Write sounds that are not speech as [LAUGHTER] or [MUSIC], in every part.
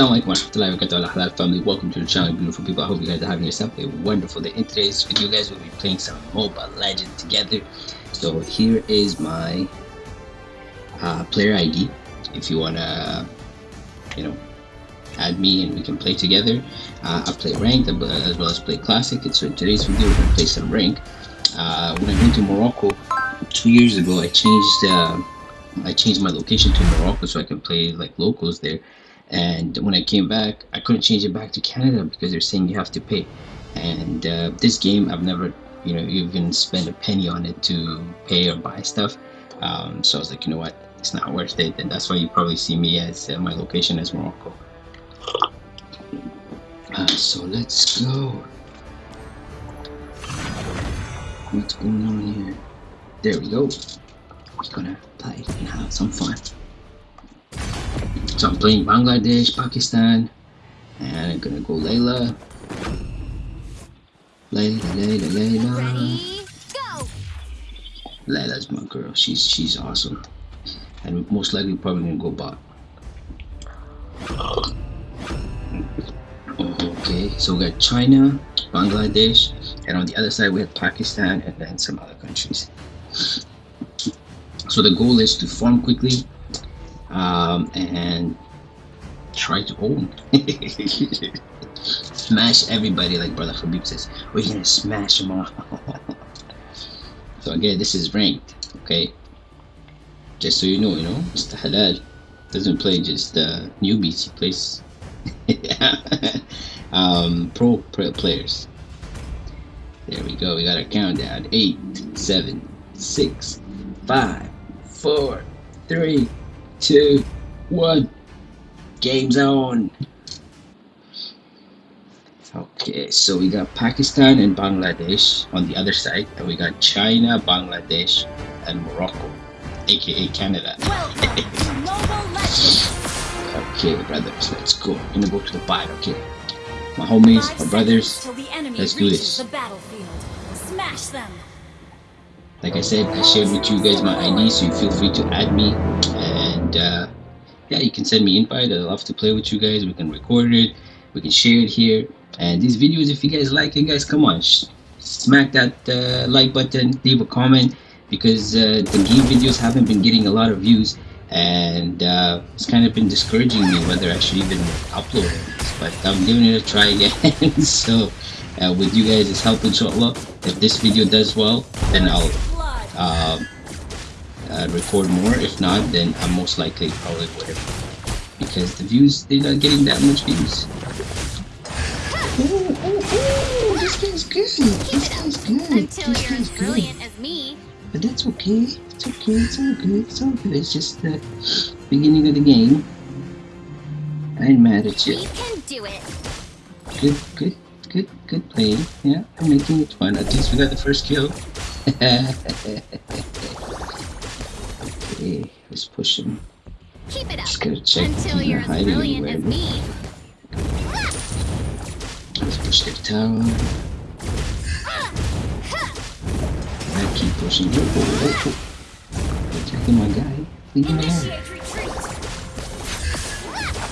Assalamu alaikum warahmatullahi wabarakatuh. Halal family welcome to the channel beautiful people. I hope you guys are having yourself a wonderful day. In today's video guys we'll be playing some mobile legend together. So here is my uh, player ID if you wanna you know add me and we can play together uh, I play ranked as well as play classic. And so in today's video we're gonna play some rank uh, when I went to Morocco two years ago I changed uh, I changed my location to Morocco so I can play like locals there and when I came back I couldn't change it back to Canada because they're saying you have to pay. And uh, this game I've never you know even spent a penny on it to pay or buy stuff. Um, so I was like you know what? It's not worth it. And that's why you probably see me as uh, my location as Morocco. Uh, so let's go. What's going on here? There we go. We're gonna play and have some fun so I'm playing Bangladesh, Pakistan, and I'm gonna go Layla. Layla, Layla, Layla. Ready, go! Layla's my girl. She's she's awesome, and most likely probably gonna go bot. Okay, so we got China, Bangladesh, and on the other side we have Pakistan and then some other countries. So the goal is to farm quickly, um, and try to own. [LAUGHS] smash everybody like Brother Khabib says. We're gonna smash them all. [LAUGHS] so again, this is ranked, okay? Just so you know, you know, Mr. Halal doesn't play just uh, newbies. He plays um, pro, pro players. There we go. We got our countdown. Eight, seven, six, five, four, three two, one. Game's on. Okay, so we got Pakistan and Bangladesh on the other side, and we got China, Bangladesh, and Morocco, aka Canada. okay, brothers, let's go. I'm gonna go to the bot, okay? My homies, my brothers, let's do this. The battlefield. Smash them. Like I said, I shared with you guys my ID, so you feel free to add me. And uh, yeah, you can send me invite. I'd love to play with you guys. We can record it. We can share it here. And these videos, if you guys like it, guys, come on, smack that uh, like button, leave a comment because uh, the game videos haven't been getting a lot of views and uh, it's kind of been discouraging me whether I should even upload it. But I'm giving it a try again. [LAUGHS] so uh, with you guys' it's helping help, inshallah, if this video does well, then I'll uh, record more. If not, then I'm most likely probably would have. because the views they're not getting that much views. Ooh, ooh, ooh, this guy's good. This guy's good. Until this you're as brilliant good. as me. But that's okay. It's okay. It's all good. It's all good. It's just the beginning of the game. I ain't mad at you. We can do it. Good, good, good, good playing. Yeah, I'm making it fun. At least we got the first kill. [LAUGHS] okay, let's push him. Keep it up. Just gotta check Until he's you're as brilliant anywhere. as me. Let's push their tower. I keep pushing. Oh, oh, oh, oh. Attacking my guy. Leave him alone.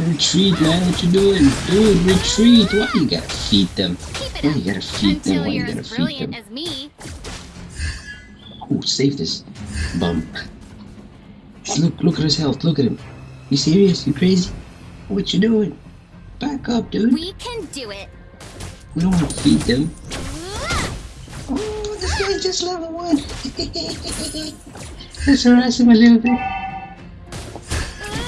Initiate retreat. Man. What you doing? Dude, retreat. Why you gotta feed them? Why you gotta feed them? Why you gotta feed brilliant them? as me. Oh, save this bum. Look, look at his health. Look at him. You serious? You crazy? What you doing? Back up, dude. We can do it. We don't want to feed them. Oh, this guy's just level one. Let's harass him a little bit.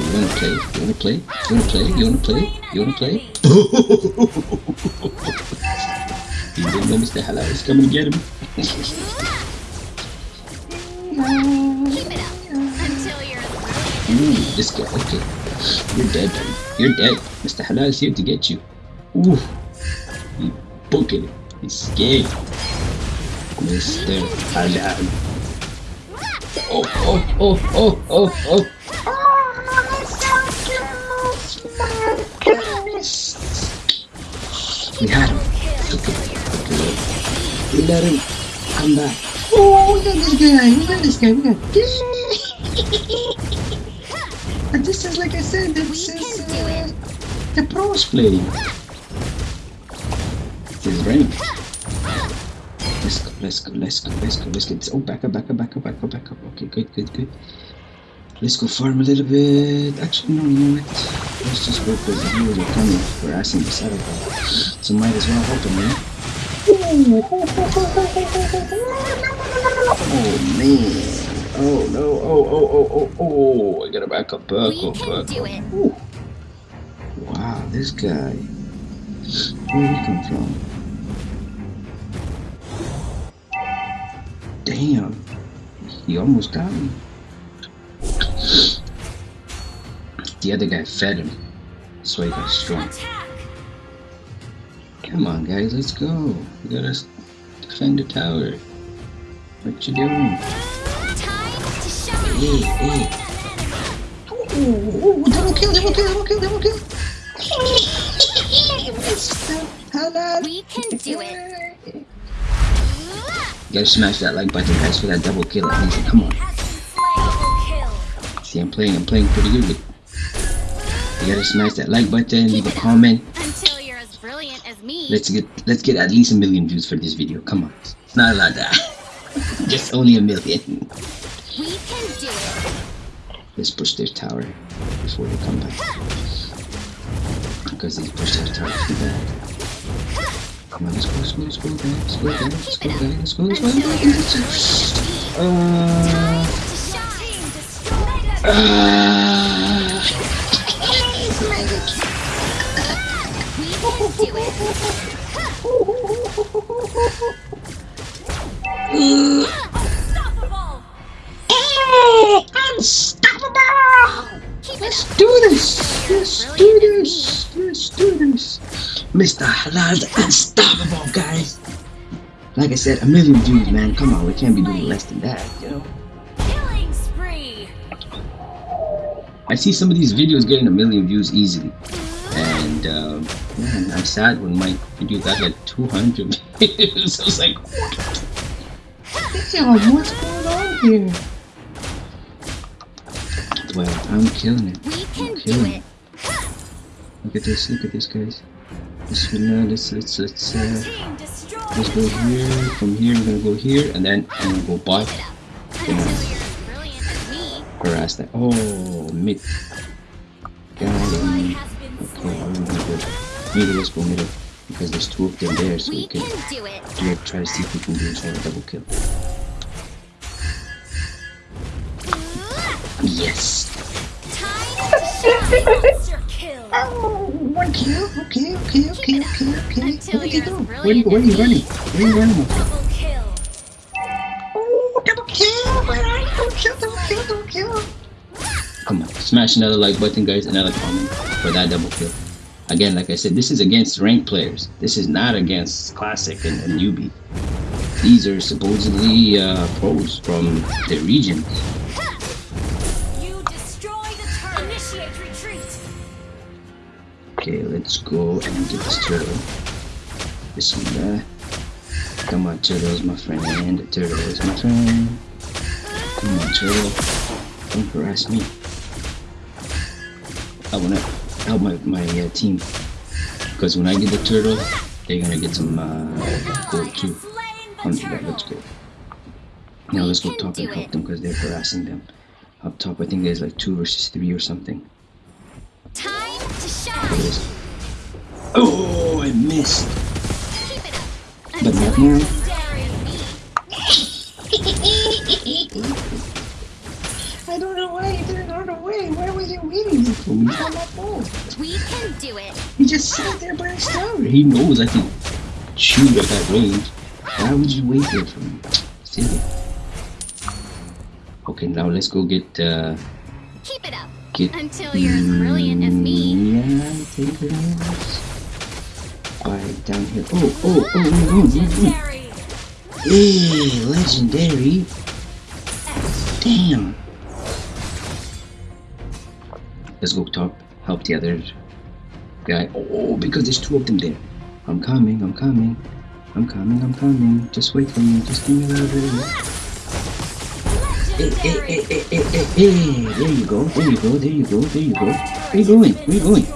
You wanna play? You wanna play? You wanna play? You wanna play? You wanna play? [LAUGHS] you didn't know Mr. Halal is coming to get him. [LAUGHS] [LAUGHS] Ooh, this guy, okay. You're dead, buddy. You're dead. Mr. Halal is here to get you. Ooh. He booking it. He's scared. Mr. Halal. Oh, oh, oh, oh, oh, oh. We had him. Okay. okay. We let him come back. Oh, we got this guy. We got this guy. We got this. [LAUGHS] And this is like I said. We This can is do it. Uh, the pros play. This is rain. Let's go, let's go, let's go, let's go, let's get this. Oh, back up, back up, back up, back up, back up. Okay, good, good, good. Let's go farm a little bit. Actually, no, you know what? Let's just go because the viewers are coming. We're asking the setup. So might as well help them, man. Oh man. Oh no. Oh oh oh oh oh. I gotta back up, back We up, can back do up. it. Ooh. Wow, this guy. Where did he come from? Damn. He almost got me. The other guy fed him. So he got strong. Come on, guys, let's go. We gotta defend the tower. What you doing? Double kill, double kill, double kill, double kill. We can do it. You gotta smash that like button, guys, for that double kill at least. Come on. See, I'm playing, I'm playing pretty good. You gotta smash that like button, leave a comment. Until you're as brilliant as me. Let's get, let's get at least a million views for this video. Come on. It's not a lot that. Just only a million. Let's push their tower before they come back. Because they pushed their tower too bad. Come on, let's go, let's go, let's go. Let's go. Let's go, guys. [LAUGHS] Let's go, let's go. Until you're as brilliant as me. Uh, To Let's do this! Let's do this! Let's do this! Mr. Halal's unstoppable, guys! Like I said, a million views, man. Come on, we can't be doing less than that, you know? Killing spree. I see some of these videos getting a million views easily. And, um, man, I'm sad when my video got like 200 [LAUGHS] views. I was like, what? [LAUGHS] Damn, what's going on here? Well, I'm killing it. We can do killing it. Look at this, look at this, guys. This uh, let's, let's, let's, uh, let's go here. From here, we're gonna go here, and then I'm gonna go by. Keep it up. Until you're as brilliant as me. Harass that. Oh, mid. Got him. Okay. I'm gonna go middle. Let's go middle. Because there's two of them there, so we can do it. do it, try to see if we can do each other double kill. Yes! Time to. Oh, one kill. Okay, okay, okay, okay, okay. Where you you're go? Where where as you running? Where are you running? Oh, double kill! Where are you? Double kill, double kill, double kill! Come on, smash another like button, guys, another comment for that double kill. Again, like I said, this is against ranked players. This is not against classic and, and newbie. These are supposedly uh, pros from the region. Okay, let's go and get this turtle. Bismillah. Come on, turtles, my friend. The turtle is my friend. Come on, turtle. Don't harass me. I wanna help my, my uh, team. Because when I get the turtle, they're gonna get some uh, gold too. That, let's go. Now let's go top and help them because they're harassing them. Up top, I think there's like two versus three or something. Oh, I missed. Keep it up. But not now. legendary as me. [LAUGHS] I don't know why you didn't run away. Why was you waiting for me? Come up oh. We can do it. He just sat there by his tower. He knows I can shoot at that range. Why would you wait there for me? Silly. Okay, now let's go get uh Keep it get Until you're as brilliant as me. Yeah, take it out. Alright, down here. Oh, oh, oh, oh, oh, oh, oh. Legendary. oh. Hey, legendary. Damn. Let's go top. Help the other guy. Oh, because there's two of them there. I'm coming, I'm coming. I'm coming, I'm coming. Just wait for me. Just give me a little bit of hey, hey, hey, hey, hey, hey, there you go, there you go, there you go, there you go. Where are you going? Where are you going?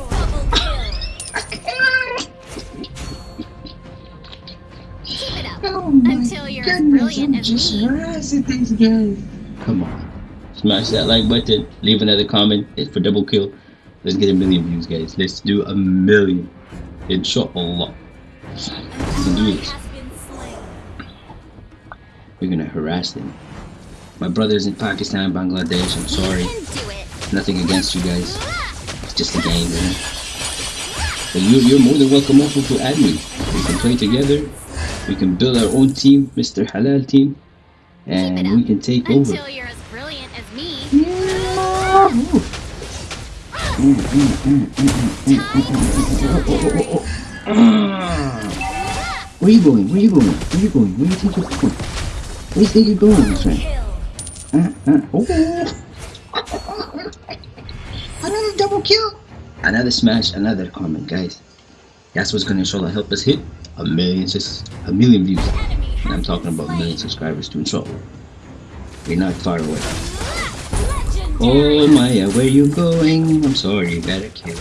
Until you're goodness, I'm just these guys. Come on. Smash that like button, leave another comment, It's for double kill. Let's get a million views, guys. Let's do a million. Inshallah. We can do this. We're gonna harass them. My brothers in Pakistan, Bangladesh, I'm sorry. You can do it. Nothing against you guys. It's just a game, know. But you, you're more than welcome also to add me. We can play together. We can build our own team, Mr. Halal team. And we can take over. Until you're as brilliant as me. Where you going? Where are you going? Where are you going? Where you think you're going? Where you think you're going, my friend? Another double kill. Another smash, another comment, guys. That's what's gonna inshallah help us hit a million, just a million views. And I'm talking about a million subscribers to inshallah. We're not far away. Oh Miya, where you going? I'm sorry, gotta kill.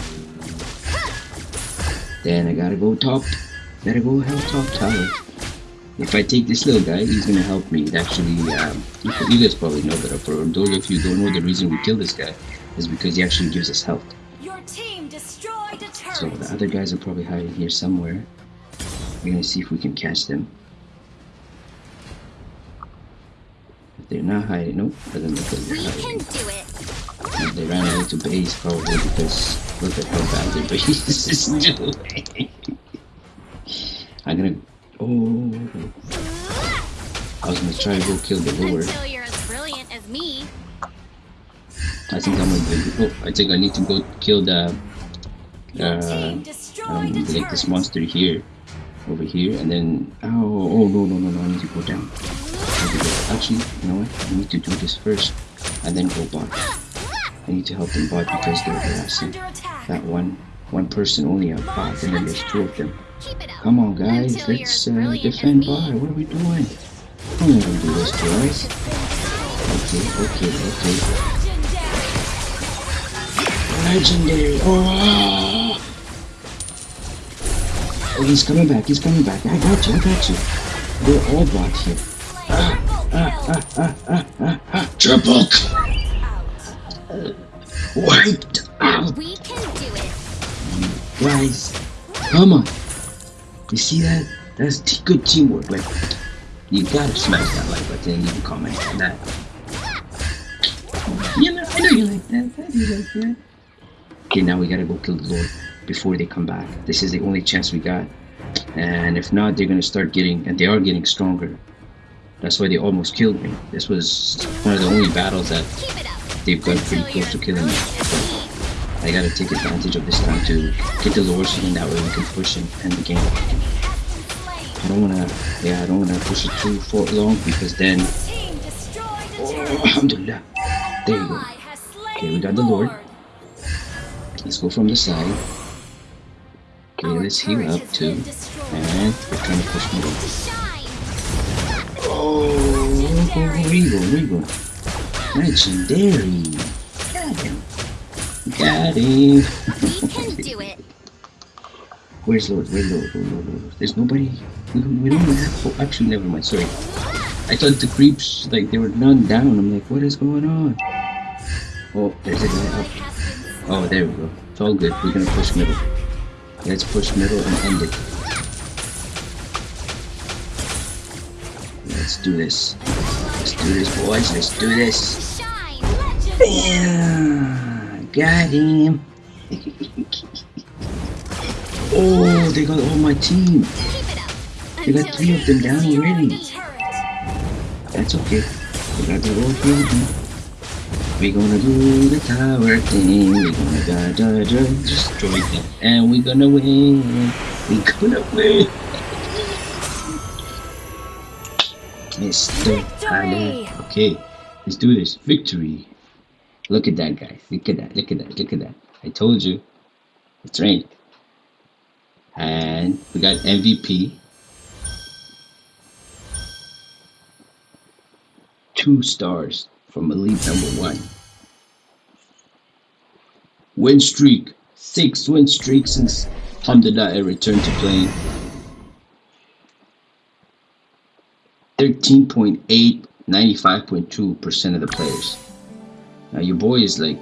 Then I gotta go top. Gotta go help top tower. If I take this little guy, he's gonna help me. It actually, um, you, guys probably know that. For those of you who don't know, the reason we kill this guy is because he actually gives us health. Your team destroyed a turret. So the other guys are probably hiding here somewhere. We're gonna see if we can catch them. If they're not hiding, nope, doesn't look like they're hiding. it. They ran away to base probably because look at how bad their base is doing. [LAUGHS] I'm gonna. Oh. I was gonna try to go kill the Lord. Until you're as brilliant as me. I think I'm gonna. Oh, I think I need to go kill the. Uh, um, like this monster here, over here, and then. Oh, oh no no no no! I need to go down. I need to go- Actually, you know what? I need to do this first, and then go bot. I need to help them bot because they're harassing. That one one person only have five, and then there's two of them. Keep it up. Come on guys, let's uh, defend me. bot. What are we doing? I'm not gonna do this to us. Okay, okay, okay. Legendary. Legendary! Oh! oh, he's coming back, he's coming back. I got you, I got you. They're all bot here. Slain. Triple Out. wiped out! We can do it. Guys, come on. You see that? That's good teamwork. Like, you gotta smash that like button and leave a comment on that. You know, I know you like that. I do like that. Okay, now we gotta go kill the Lord before they come back. This is the only chance we got. And if not, they're gonna start getting, and they are getting stronger. That's why they almost killed me. This was one of the only battles that Keep it up. they've got pretty close to killing me. I gotta take advantage of this time to get the Lord then that way we can push and end the game. I don't wanna, yeah, I don't wanna push it too far long because then, [COUGHS] oh, alhamdulillah. There you go. Okay, we got the Lord. Let's go from the side. Okay, let's heal up too. And we're trying to push shine. Oh, Regal, Regal. Legendary. Got him. We can do it. Where's Lord? Where's Lord? Lord, Lord, Lord? There's nobody. We don't, we don't have. Oh, actually, never mind. Sorry. I thought the creeps, like, there were none down. I'm like, what is going on? Oh, there's a guy up. has been slain. Oh, there we go. It's all good. We're gonna push middle. Let's push middle and end it. Let's do this. Let's do this, boys. Let's do this. To shine. Legendary. Yeah, got him. [LAUGHS] oh, they got all my team. Keep it up. They got three of them down already. That's okay. We got the road here. We're gonna do the tower thing. We're gonna da da da destroy them, and we're gonna win. We're gonna win. Mr. Victory! Okay, let's do this. Victory. Look at that, guys. Look at that. Look at that. Look at that. I told you. It's rained. And we got MVP. Two stars from Elite number one. Win streak. Six win streak since Alhamdulillah I returned to playing. 13.8, 95.2% of the players. Now your boy is like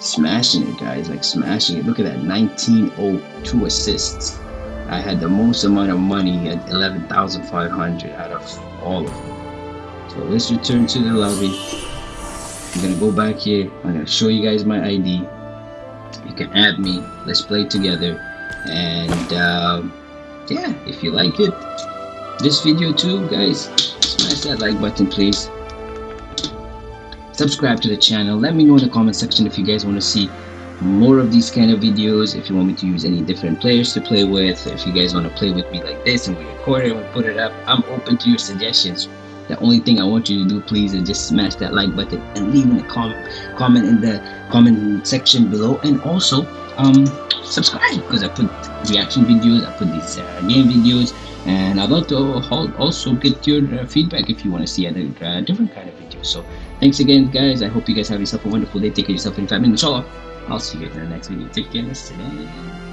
smashing it, guys. Like smashing it. Look at that, 1902 assists. I had the most amount of money at 11,500 out of all of them. So let's return to the lobby. I'm gonna go back here. I'm gonna show you guys my ID. You can add me. Let's play together. And um, yeah, if you like it, this video too, guys, smash that like button, please. Subscribe to the channel. Let me know in the comment section if you guys want to see more of these kind of videos if you want me to use any different players to play with if you guys want to play with me like this and we record it and we put it up. I'm open to your suggestions. The only thing i want you to do please is just smash that like button and leave in the comment comment in the comment section below and also um subscribe because i put reaction videos i put these uh, game videos and i'd love to also get your uh, feedback if you want to see other uh, different kind of videos. So thanks again guys i hope you guys have yourself a wonderful day take care of yourself in five minutes inshallah I'll see you guys in the next video. Take care.